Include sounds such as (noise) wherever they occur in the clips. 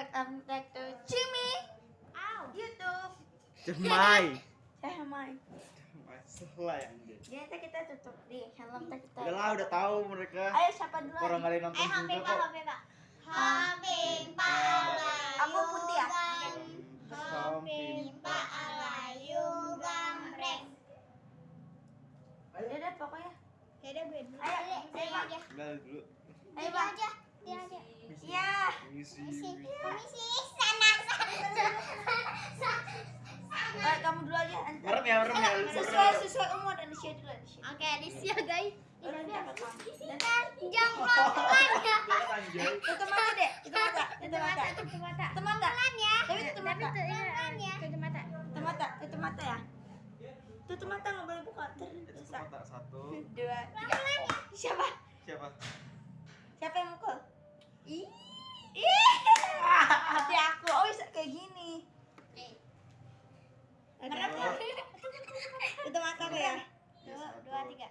welcome back to Jimmy YouTube. Cemai. (laughs) Eh, Mai. Masalah yang dia. Jadi nanti kita tutup di helm kita kita. Udah lah, udah tahu mereka. Ayo siapa dulu? Orang kalian nonton juga kok. Pak. Hoping pala Aku putih ya? Hoping pala gambreng. Ya udah pokoknya. Ya udah gue dulu. Ayo, ayo, Saya Pak. aja. Udah dulu. Ayo, Dia Pak. aja. Dia aja. Iya. Misi. Misi. Misi sana sana. Kamu dulu aja. Merem ya, merem ya. Sesuai sesuai umur dan usia dulu. Oke, sini guys. Pelan ya. Tutup mata deh. Tutup mata. Tutup mata. Tutup mata. Tutup mata. Pelan ya. Tapi tutup mata. Pelan ya. Tutup mata. Tutup mata. Tutup mata ya. Tutup mata nggak boleh buka. Mata satu. dua, tiga. Siapa? Siapa? Siapa yang mukul? Ih. Ih. Hati aku. Oh, bisa kayak gini. Tutup mata aku ya. Dua, dua, tiga.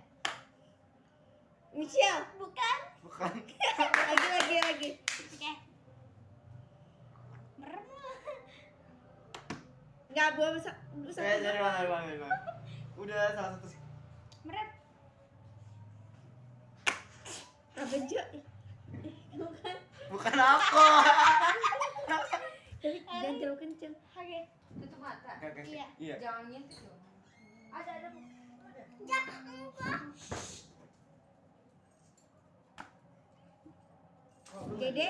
Michelle. Bukan. Bukan. Lagi, lagi, lagi. Oke. Merem. Nggak boleh bisa. bisa Eh, dari mana, dari mana, dari mana? Udah salah satu sih. Merem. Apa Jo? Bukan. Aku. Tapi jangan terlalu kenceng. Oke. tutup mata. Iya. Iya. jangan ngintip dong Ada ada. Jangan enggak. Dede.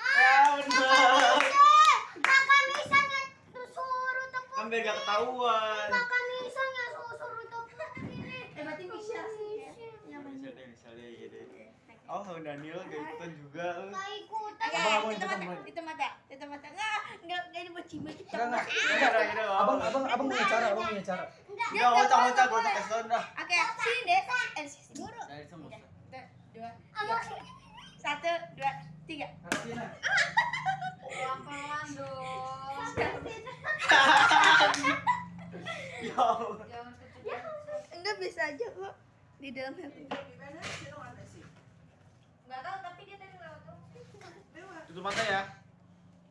Ah, bener. Kakak misalnya suruh tepuk. Kan biar gak ketahuan. Kakak misalnya suruh tepuk. Eh, berarti Michelle sih. Yang mana? Bisa deh, bisa deh, gitu. Oh, sama Daniel gak ikutan juga. ikutan. Oke, Abang, abang, ikutan, abang. tutup mata, tutup mata. Nggak, nggak, nggak ini buat cima kita. Enggak, enggak. Abang, abang, abang punya cara, abang punya cara. Udah, ngocak, ngocak, ngocak, kasih tau dah. Oke, sini deh. Eh, sini dulu. Dari semua. Satu, dua, tiga. Satu, dua, tiga. Artinya, pelan-pelan dong (laughs) Ya Enggak bisa aja kok di dalam helm. nggak tahu tapi dia tadi lewat tuh Tutup mata ya.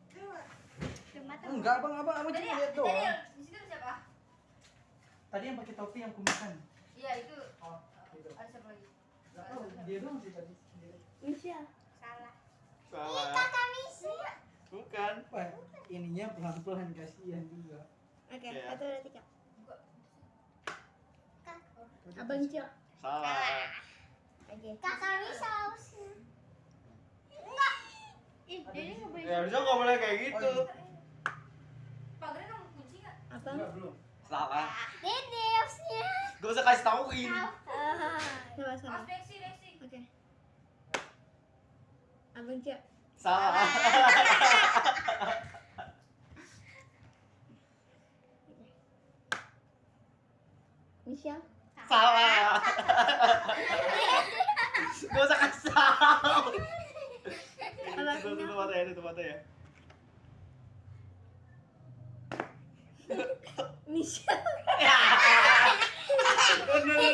Tutup mata. enggak abang, abang, abang tadi cuma ya lihat tadi doang. ya di situ ada siapa Tadi yang pakai topi yang kumisan. iya itu Oh, gitu. ada siapa lagi tahu, dia doang sih tadi. Dia- Michelle. Salah. Salah. Kakak misi. Bukan. Wah, ininya pelan-pelan kasihan juga. Oke, Iya. satu, dua, tiga. Abang Cio. Salah. Oke. Kakak. Enggak. Ih, ini boleh. Ya harusnya nggak boleh kayak gitu. Oh, pagarnya kamu kunci nggak Abang. Enggak, belum. Salah. Dede harusnya. Gak usah kasih tauin. Ah, sama oh Lexi Lexi Oke. Abang Cio. Salah. (laughs) Michelle. Salah. Gak usah kasih tau. Tutup mata ya, tutup mata ya. Michelle. Bener.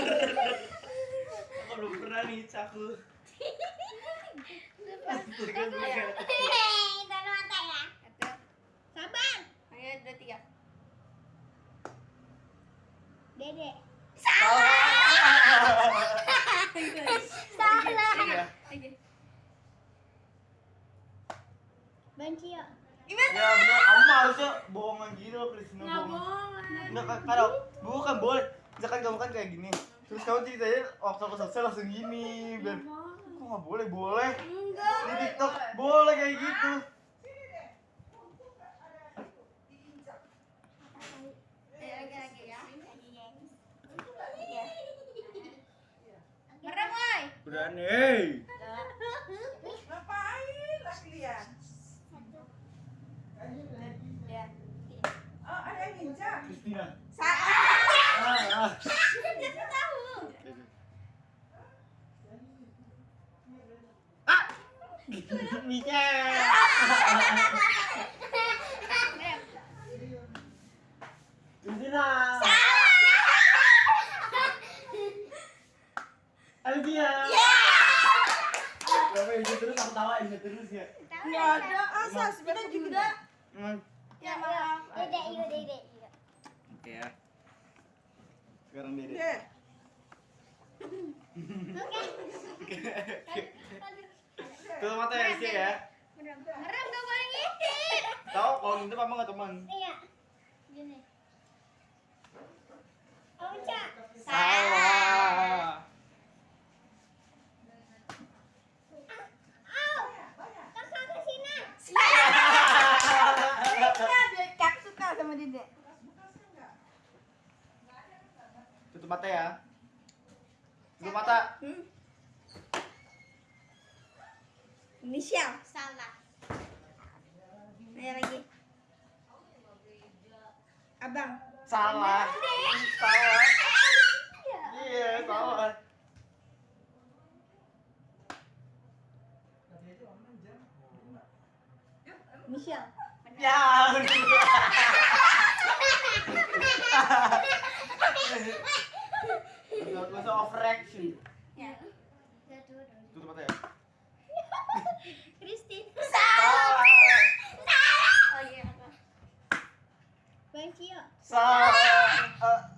Aku belum pernah nih caku. Mata ya. Satu. Sabar. Ayo, dua, tiga. Dede. Salah. (laughs) Salah. Oke. Bancio. Ya bener, kamu mah harusnya bohongan gitu loh, Kristina Nggak bohong. boleh. Enggak kan, kalau bukan boleh. Misalkan kamu kan kayak gini. Terus kamu ceritanya waktu aku selesai langsung gini. Biar kok nggak boleh? Boleh. Enggak. Di TikTok boleh kayak gitu. Ayo, lagi, lagi ya. Merem, woy. Udah nih. Ngapain latihan? Ya. Oh, ada yang nginjak. Kristina. Salah. Ah, ah. Ah. Michelle. Kristina. Alvia. Kenapa ini terus aku tawain terus ya? Enggak, ada. Asas kita juga. Hmm. Ya maaf. Dede, yuk, dede, yuk. Oke ya. Sekarang Dede. Dek. Tutup mata ya Rizky ya. Merem, gak boleh ngintip. Tahu kalau gitu mama nggak teman. Iya. Gini. Oh. Salah. Kakak ke sini. Ya, biar Kak suka sama Dede. Tutup mata ya. Tutup mata. Hmm. Inisial. Salah. Ayo lagi. Abang. Salah. Salah. (laughs) Iya, salah. Inisial. Ya. (laughs) (laughs) Nggak usah overreaction. Ya. Tutup mata ya. Christine. (laughs) Salah. Oh iya. Bang Cio. Salah.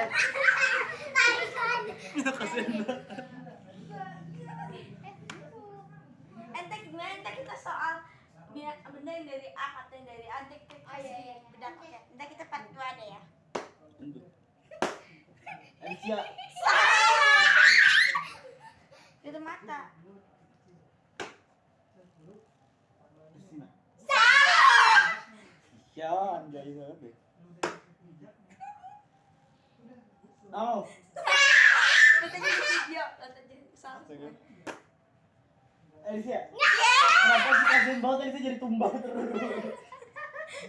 Ente gimana ente kita soal benda yang dari A atau yang dari A ente kita kasih pendapat ya. Ente kita part dua deh ya. Alicia. Tutup mata. Christina. Ya, anjay banget deh. Oh, Lihat aja di video, lihat aja salah. Astaga. Alicia. Kenapa sih kasihan banget Alicia jadi tumbang terus?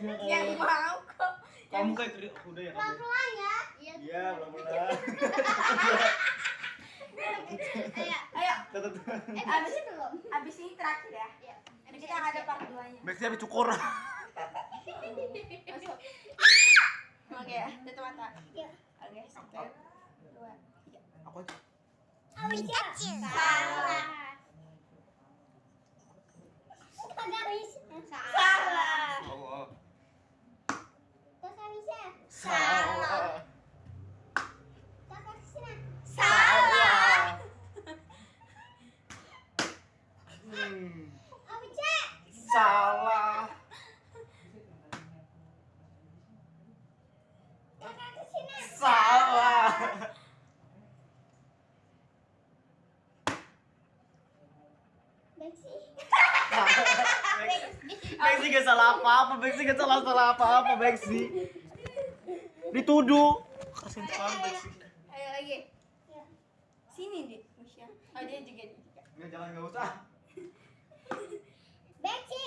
Iya, Yang mau kok. Kamu kayak teri- udah ya kamu. Pelan ya. Iya. Iya, belum Ayo. Ayo. Eh, abis itu belum. abis ini terakhir ya. Iya. Abis kita ada part 2 nya. Maxnya habis cukur. Masuk. Oke ya, tutup mata. Iya. Satu, dua, tiga. Aku aja. Salah. Kagak bisa. Salah. Allah. Terus Alicia. Salah. Kakak Christina. Salah. Hmm. Salah. Kakak Christina. Salah. Bexi. Bexi gak salah apa-apa, Bexi gak salah salah apa-apa, Bexi. Dituduh. Kasihan sekali Bexi. Ayo lagi. Sini deh, Musya. Oh dia juga dia juga. Nggak, jangan nggak usah. (laughs) Bexi.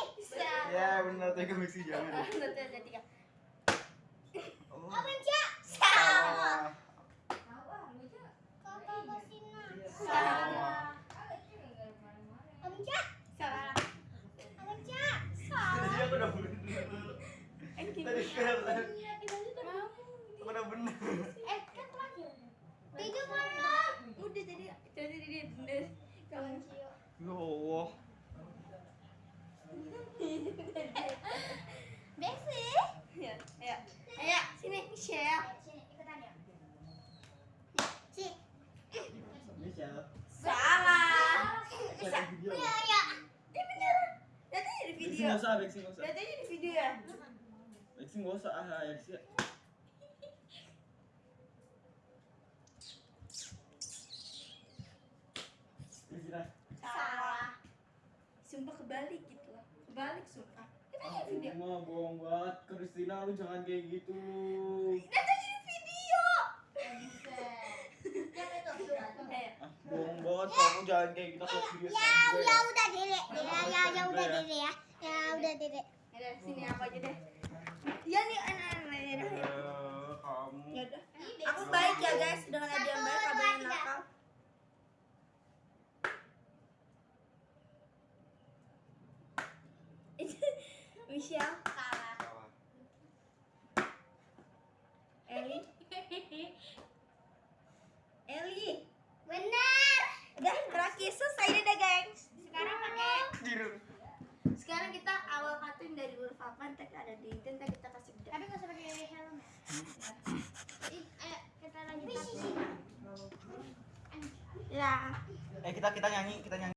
Ya benar tega Bexi jangan. Satu, dua, tiga. Oh, salah. Salah. Alicia. Salah. Alicia. Tadi aku udah bener. Eh, gini. Tadi kan Kamu. aku udah bener. Eh, kan terakhir. Tujuh belum. Udah jadi jadi dia bener. Kamu. Cio. Ya Allah. Bexi. Ya, ayo. Ayo, sini share. Sini, ikutan ya. Si. Salah. Bisa. Iya, iya. Dia bener. Lihat aja di Bexi video. nggak usah, Bexi nggak usah. Lihat aja di video ya. Itu nggak usah ah ya sih. Salah. Sumpah kebalik gitu loh. Kebalik sumpah. Kita lihat video. Mah bohong banget, Kristina lu jangan kayak gitu. Kita jadi video. Eh, Ah, bohong banget kamu jangan kayak gitu Ya, ya ya. udah dede. Ya, ya, ya udah dede ya. Ya udah dede. ya udah, sini aku aja deh. Ya nih anak-anak ya kamu. Ya udah. Aku baik ya guys dengan ada yang baik ada yang nakal. (laughs) Michelle, Salah. Salah. Eli, (laughs) Eli. Benar. Udah terakhir selesai deh deh guys. Sekarang pakai Tidur. Sekarang kita awal kartun dari huruf apa ntar ada di itu ntar kita kasih bedak. Tapi nggak usah pakai helm ya. Ih, Ayo kita lanjut. Ya. Eh kita kita nyanyi, kita nyanyi.